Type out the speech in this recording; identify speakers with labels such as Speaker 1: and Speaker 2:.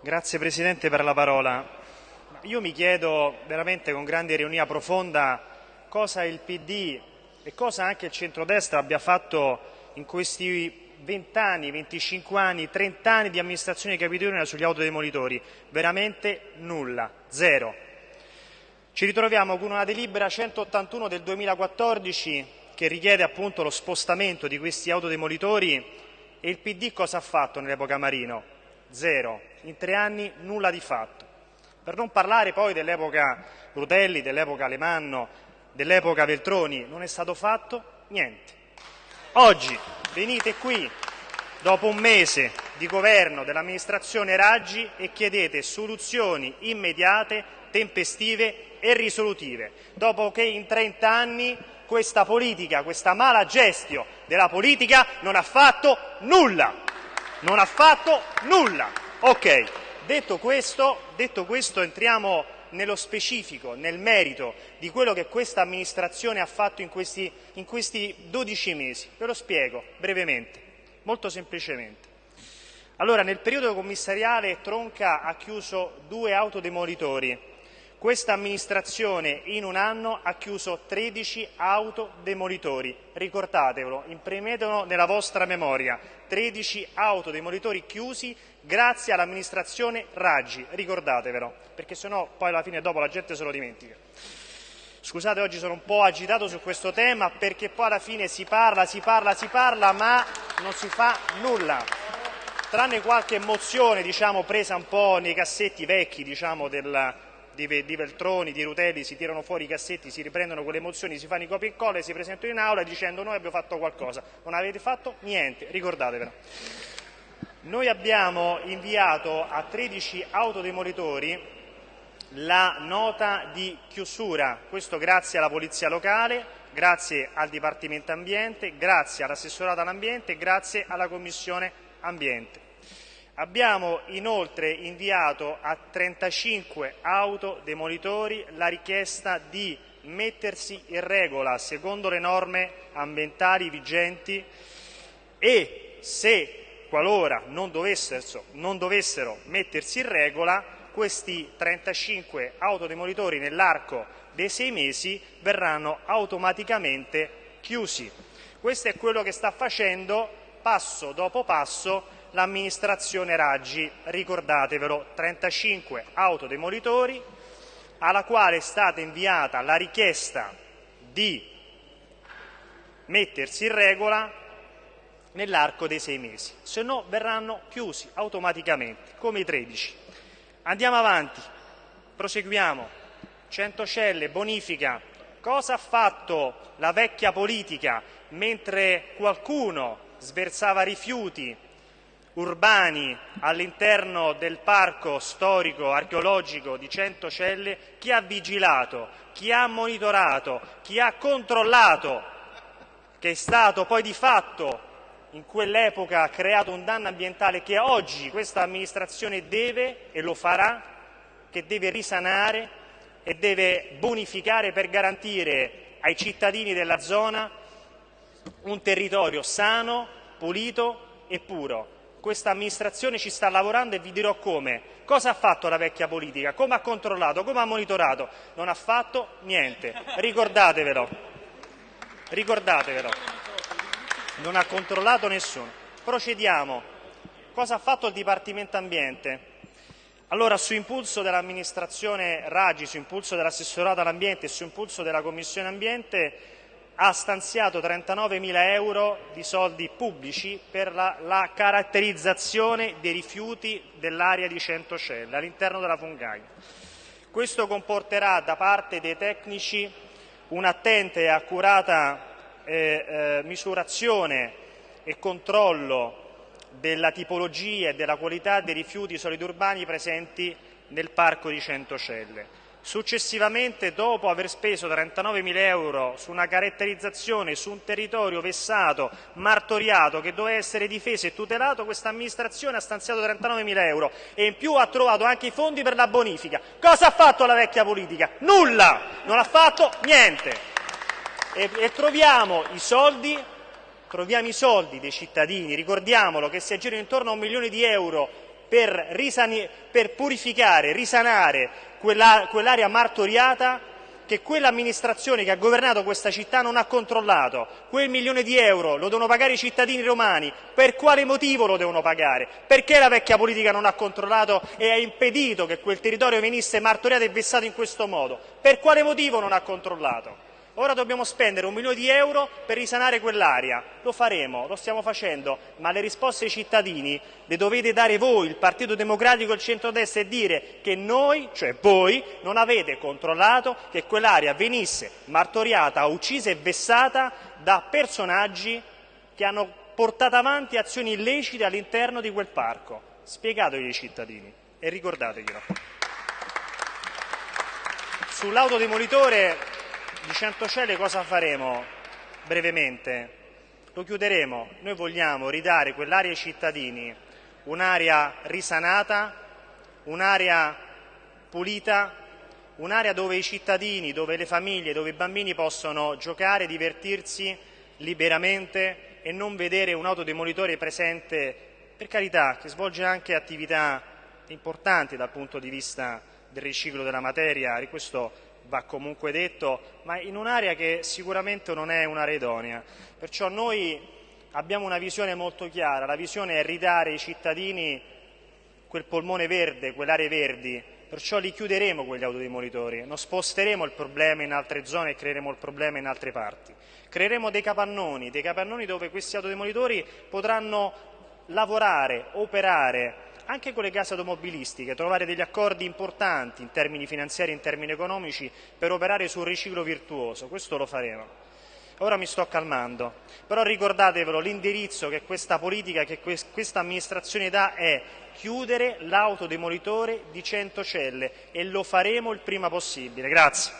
Speaker 1: Grazie Presidente per la parola. Io mi chiedo veramente con grande ironia profonda cosa il PD e cosa anche il centrodestra abbia fatto in questi 20 anni, 25 anni, 30 anni di amministrazione capitolina sugli autodemolitori. Veramente nulla, zero. Ci ritroviamo con una delibera 181 del 2014 che richiede appunto lo spostamento di questi autodemolitori e il PD cosa ha fatto nell'epoca Marino? Zero. In tre anni nulla di fatto. Per non parlare poi dell'epoca Rutelli, dell'epoca Alemanno, dell'epoca Veltroni, non è stato fatto niente. Oggi venite qui, dopo un mese di governo dell'amministrazione Raggi, e chiedete soluzioni immediate, tempestive e risolutive, dopo che in 30 anni questa politica, questa mala gestio della politica non ha fatto nulla. Non ha fatto nulla. Ok, detto questo, detto questo entriamo nello specifico, nel merito di quello che questa amministrazione ha fatto in questi, in questi 12 mesi. Ve lo spiego brevemente, molto semplicemente. Allora, nel periodo commissariale Tronca ha chiuso due autodemolitori questa amministrazione in un anno ha chiuso 13 autodemolitori, ricordatevelo, imprimetelo nella vostra memoria, 13 autodemolitori chiusi grazie all'amministrazione Raggi, ricordatevelo, perché sennò poi alla fine dopo la gente se lo dimentica. Scusate, oggi sono un po' agitato su questo tema perché poi alla fine si parla, si parla, si parla, ma non si fa nulla. Tranne qualche mozione, diciamo, presa un po' nei cassetti vecchi, diciamo, del, di, di Veltroni, di Rutelli, si tirano fuori i cassetti, si riprendono quelle mozioni, si fanno i copia e incolla e si presentano in aula dicendo noi abbiamo fatto qualcosa. Non avete fatto niente, ricordatevelo. Noi abbiamo inviato a 13 autodemolitori la nota di chiusura, questo grazie alla Polizia Locale, grazie al Dipartimento Ambiente, grazie all'assessorato all'ambiente e grazie alla Commissione Ambiente. Abbiamo inoltre inviato a 35 autodemolitori la richiesta di mettersi in regola secondo le norme ambientali vigenti e se qualora non dovessero, non dovessero mettersi in regola questi 35 autodemolitori nell'arco dei sei mesi verranno automaticamente chiusi. Questo è quello che sta facendo passo dopo passo l'amministrazione Raggi, ricordatevelo, 35 autodemolitori, alla quale è stata inviata la richiesta di mettersi in regola nell'arco dei sei mesi, se no verranno chiusi automaticamente, come i 13. Andiamo avanti, proseguiamo. Centocelle, bonifica. Cosa ha fatto la vecchia politica mentre qualcuno sversava rifiuti urbani all'interno del parco storico archeologico di Centocelle, chi ha vigilato, chi ha monitorato, chi ha controllato, che è stato poi di fatto in quell'epoca creato un danno ambientale che oggi questa amministrazione deve e lo farà, che deve risanare e deve bonificare per garantire ai cittadini della zona un territorio sano, pulito e puro questa amministrazione ci sta lavorando e vi dirò come. Cosa ha fatto la vecchia politica? Come ha controllato? Come ha monitorato? Non ha fatto niente. Ricordatevelo. Ricordatevelo. Non ha controllato nessuno. Procediamo. Cosa ha fatto il Dipartimento Ambiente? Allora, su impulso dell'amministrazione Raggi, su impulso dell'assessorato all'ambiente e su impulso della Commissione Ambiente, ha stanziato 39.000 euro di soldi pubblici per la, la caratterizzazione dei rifiuti dell'area di Centocelle all'interno della Fungaia. Questo comporterà da parte dei tecnici un'attenta e accurata eh, misurazione e controllo della tipologia e della qualità dei rifiuti solidi urbani presenti nel parco di Centocelle. Successivamente, dopo aver speso 39.000 euro su una caratterizzazione su un territorio vessato, martoriato, che doveva essere difeso e tutelato, questa amministrazione ha stanziato 39.000 euro e in più ha trovato anche i fondi per la bonifica. Cosa ha fatto la vecchia politica? Nulla! Non ha fatto niente. E, e troviamo i soldi troviamo i soldi dei cittadini, ricordiamolo che si aggirano intorno a un milione di euro per, per purificare, risanare quell'area martoriata che quell'amministrazione che ha governato questa città non ha controllato. Quel milione di euro lo devono pagare i cittadini romani. Per quale motivo lo devono pagare? Perché la vecchia politica non ha controllato e ha impedito che quel territorio venisse martoriato e vessato in questo modo? Per quale motivo non ha controllato? Ora dobbiamo spendere un milione di euro per risanare quell'area. Lo faremo, lo stiamo facendo, ma le risposte ai cittadini le dovete dare voi, il Partito Democratico e il centrodestra, e dire che noi, cioè voi, non avete controllato che quell'area venisse martoriata, uccisa e vessata da personaggi che hanno portato avanti azioni illecite all'interno di quel parco. Spiegatevi ai cittadini e ricordateglielo. Sull'autodemolitore di Centocelle cosa faremo brevemente? Lo chiuderemo. Noi vogliamo ridare quell'area ai cittadini, un'area risanata, un'area pulita, un'area dove i cittadini, dove le famiglie, dove i bambini possono giocare, divertirsi liberamente e non vedere un autodemolitore presente, per carità, che svolge anche attività importanti dal punto di vista del riciclo della materia, questo va comunque detto, ma in un'area che sicuramente non è un'area idonea. Perciò noi abbiamo una visione molto chiara, la visione è ridare ai cittadini quel polmone verde, quelle aree verdi, perciò li chiuderemo quegli autodemolitori, non sposteremo il problema in altre zone e creeremo il problema in altre parti. Creeremo dei capannoni, dei capannoni dove questi autodemolitori potranno lavorare, operare, anche con le case automobilistiche, trovare degli accordi importanti in termini finanziari e in termini economici per operare sul riciclo virtuoso, questo lo faremo. Ora mi sto calmando, però ricordatevelo, l'indirizzo che questa politica, che questa amministrazione dà è chiudere l'autodemolitore di Centocelle e lo faremo il prima possibile. Grazie.